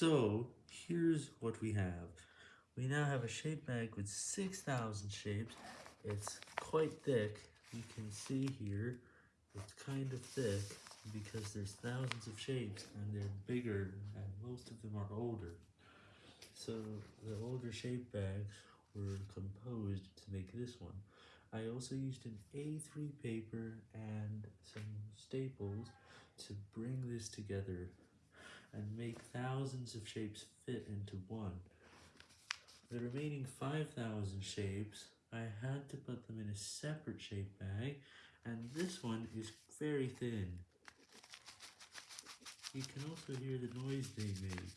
So, here's what we have. We now have a shape bag with 6,000 shapes. It's quite thick. You can see here, it's kind of thick because there's thousands of shapes and they're bigger and most of them are older. So, the older shape bags were composed to make this one. I also used an A3 paper and some staples to bring this together and make thousands of shapes fit into one. The remaining 5,000 shapes, I had to put them in a separate shape bag, and this one is very thin. You can also hear the noise they make.